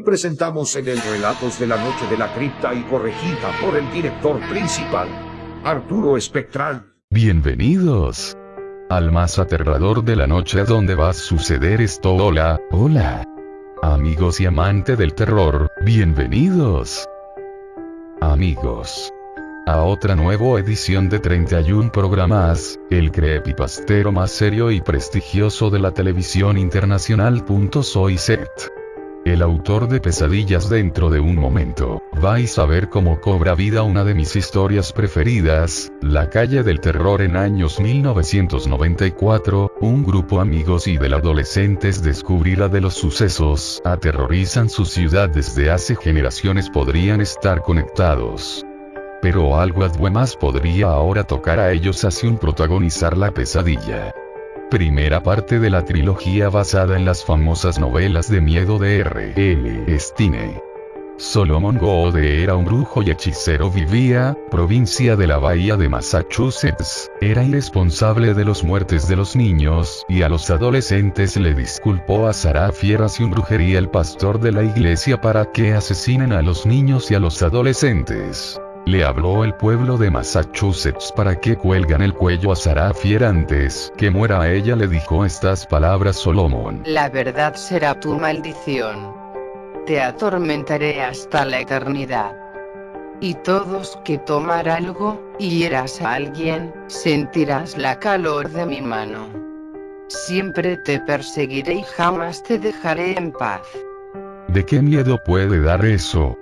presentamos en el Relatos de la Noche de la Cripta y corregida por el director principal, Arturo Espectral. Bienvenidos al más aterrador de la noche donde va a suceder esto. Hola, hola. Amigos y amante del terror, bienvenidos. Amigos. A otra nueva edición de 31 programas, el creepypastero más serio y prestigioso de la televisión internacional. Soy Set el autor de Pesadillas dentro de un momento, vais a ver cómo cobra vida una de mis historias preferidas, La calle del terror en años 1994, un grupo amigos y del adolescentes descubrirá de los sucesos, aterrorizan su ciudad desde hace generaciones podrían estar conectados. Pero algo más podría ahora tocar a ellos así un protagonizar la pesadilla primera parte de la trilogía basada en las famosas novelas de miedo de R. L. Stine. Solomon Goode era un brujo y hechicero vivía, provincia de la bahía de Massachusetts, era irresponsable de los muertes de los niños, y a los adolescentes le disculpó a Sarah Fieras y un brujería el pastor de la iglesia para que asesinen a los niños y a los adolescentes. Le habló el pueblo de Massachusetts para que cuelgan el cuello a Sarah Fier antes que muera a ella le dijo estas palabras Solomon. La verdad será tu maldición. Te atormentaré hasta la eternidad. Y todos que tomar algo, y hieras a alguien, sentirás la calor de mi mano. Siempre te perseguiré y jamás te dejaré en paz. ¿De qué miedo puede dar eso?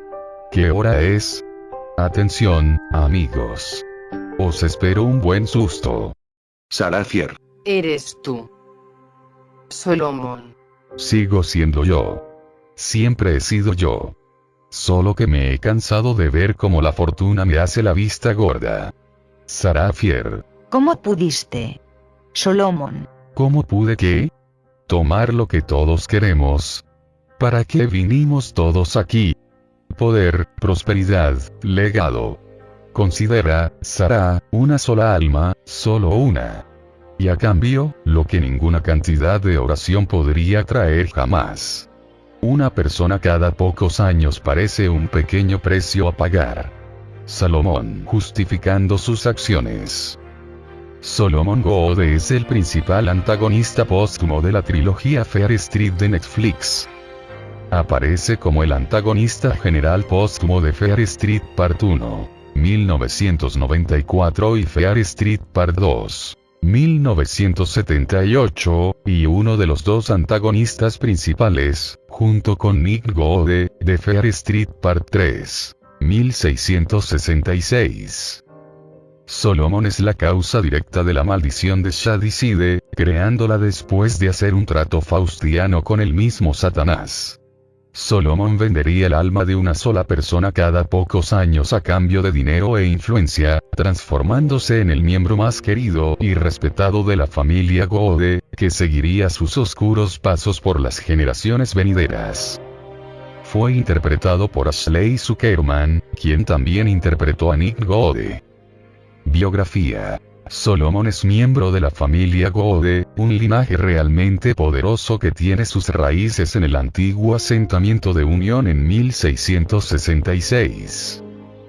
¿Qué hora es? Atención, amigos. Os espero un buen susto. Sarafier. Eres tú. Solomon. Sigo siendo yo. Siempre he sido yo. Solo que me he cansado de ver cómo la fortuna me hace la vista gorda. Sarafier. ¿Cómo pudiste? Solomon. ¿Cómo pude qué? Tomar lo que todos queremos. ¿Para qué vinimos todos aquí? Poder, prosperidad, legado. Considera, Sara, una sola alma, solo una. Y a cambio, lo que ninguna cantidad de oración podría traer jamás. Una persona cada pocos años parece un pequeño precio a pagar. Salomón justificando sus acciones. Solomon Goode es el principal antagonista póstumo de la trilogía Fair Street de Netflix. Aparece como el antagonista general póstumo de Fair Street Part 1, 1994 y Fair Street Part 2, 1978, y uno de los dos antagonistas principales, junto con Nick Gode, de Fair Street Part 3, 1666. Solomon es la causa directa de la maldición de Shadicide, creándola después de hacer un trato faustiano con el mismo Satanás. Solomon vendería el alma de una sola persona cada pocos años a cambio de dinero e influencia, transformándose en el miembro más querido y respetado de la familia Gode, que seguiría sus oscuros pasos por las generaciones venideras. Fue interpretado por Ashley Zuckerman, quien también interpretó a Nick Gode. Biografía Solomon es miembro de la familia Gode, un linaje realmente poderoso que tiene sus raíces en el antiguo asentamiento de Unión en 1666.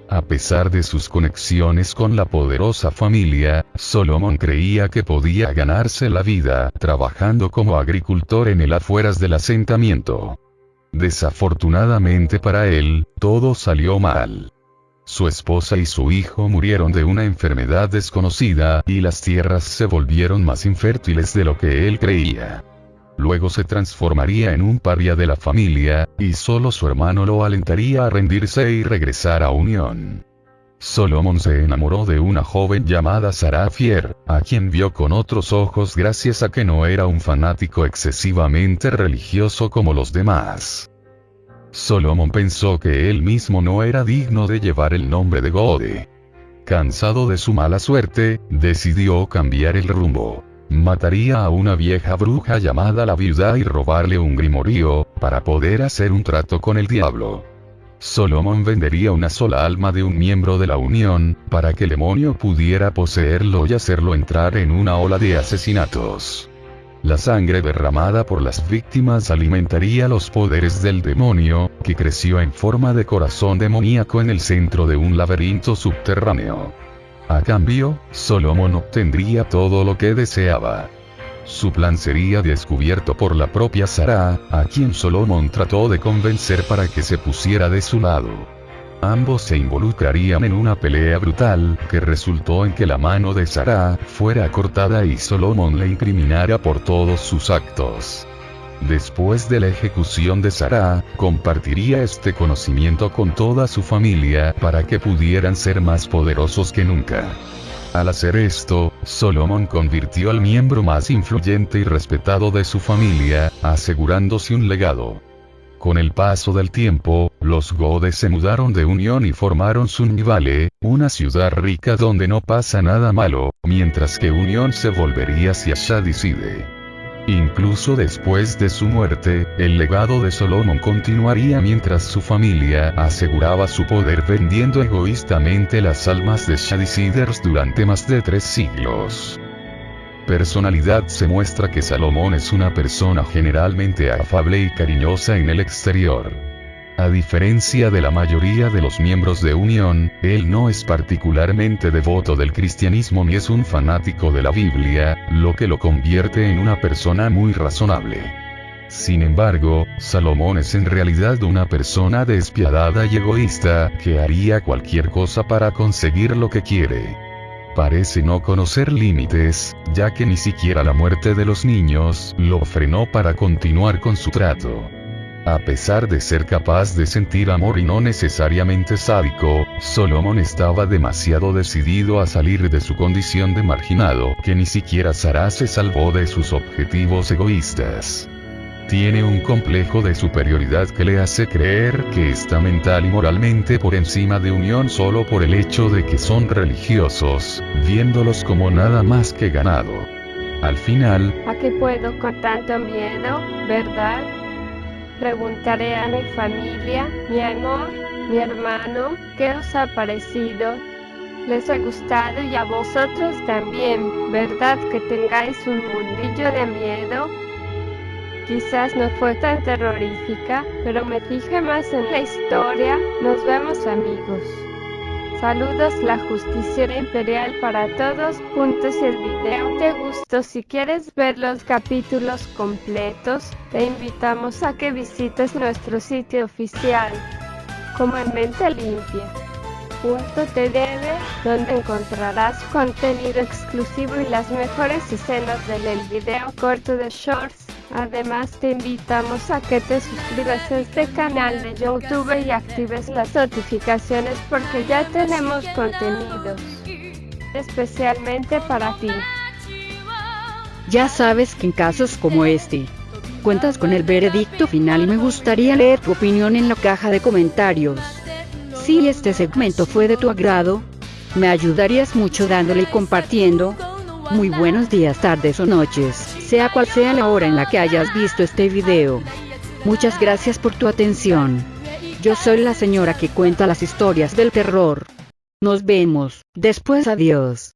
A pesar de sus conexiones con la poderosa familia, Solomon creía que podía ganarse la vida trabajando como agricultor en el afueras del asentamiento. Desafortunadamente para él, todo salió mal. Su esposa y su hijo murieron de una enfermedad desconocida, y las tierras se volvieron más infértiles de lo que él creía. Luego se transformaría en un paria de la familia, y solo su hermano lo alentaría a rendirse y regresar a Unión. Solomon se enamoró de una joven llamada Sarah Fier, a quien vio con otros ojos gracias a que no era un fanático excesivamente religioso como los demás. Solomon pensó que él mismo no era digno de llevar el nombre de Gode. Cansado de su mala suerte, decidió cambiar el rumbo. Mataría a una vieja bruja llamada la viuda y robarle un grimorío, para poder hacer un trato con el diablo. Solomon vendería una sola alma de un miembro de la Unión, para que el demonio pudiera poseerlo y hacerlo entrar en una ola de asesinatos. La sangre derramada por las víctimas alimentaría los poderes del demonio, que creció en forma de corazón demoníaco en el centro de un laberinto subterráneo. A cambio, Solomon obtendría todo lo que deseaba. Su plan sería descubierto por la propia Sarah, a quien Solomon trató de convencer para que se pusiera de su lado. Ambos se involucrarían en una pelea brutal, que resultó en que la mano de Sarah fuera cortada y Solomon le incriminara por todos sus actos. Después de la ejecución de Sarah, compartiría este conocimiento con toda su familia para que pudieran ser más poderosos que nunca. Al hacer esto, Solomon convirtió al miembro más influyente y respetado de su familia, asegurándose un legado. Con el paso del tiempo, los Godes se mudaron de Unión y formaron Sunnyvale, una ciudad rica donde no pasa nada malo, mientras que Unión se volvería hacia Shadiside. Incluso después de su muerte, el legado de Solomon continuaría mientras su familia aseguraba su poder vendiendo egoístamente las almas de Shadisiders durante más de tres siglos personalidad se muestra que Salomón es una persona generalmente afable y cariñosa en el exterior. A diferencia de la mayoría de los miembros de Unión, él no es particularmente devoto del cristianismo ni es un fanático de la Biblia, lo que lo convierte en una persona muy razonable. Sin embargo, Salomón es en realidad una persona despiadada y egoísta, que haría cualquier cosa para conseguir lo que quiere. Parece no conocer límites, ya que ni siquiera la muerte de los niños lo frenó para continuar con su trato. A pesar de ser capaz de sentir amor y no necesariamente sádico, Solomon estaba demasiado decidido a salir de su condición de marginado que ni siquiera Sarah se salvó de sus objetivos egoístas tiene un complejo de superioridad que le hace creer que está mental y moralmente por encima de Unión solo por el hecho de que son religiosos, viéndolos como nada más que ganado. Al final, ¿a qué puedo con tanto miedo, verdad? Preguntaré a mi familia, mi amor, mi hermano, ¿qué os ha parecido? Les ha gustado y a vosotros también, ¿verdad que tengáis un mundillo de miedo? Quizás no fue tan terrorífica, pero me fijé más en la historia. Nos vemos amigos. Saludos la justicia imperial para todos. Puntos el video te gustó. Si quieres ver los capítulos completos, te invitamos a que visites nuestro sitio oficial, como en Mente Limpia. Punto debe, donde encontrarás contenido exclusivo y las mejores escenas del video corto de Shorts Además te invitamos a que te suscribas a este canal de YouTube y actives las notificaciones porque ya tenemos contenidos especialmente para ti. Ya sabes que en casos como este, cuentas con el veredicto final y me gustaría leer tu opinión en la caja de comentarios. Si este segmento fue de tu agrado, me ayudarías mucho dándole y compartiendo. Muy buenos días, tardes o noches sea cual sea la hora en la que hayas visto este video. Muchas gracias por tu atención. Yo soy la señora que cuenta las historias del terror. Nos vemos, después adiós.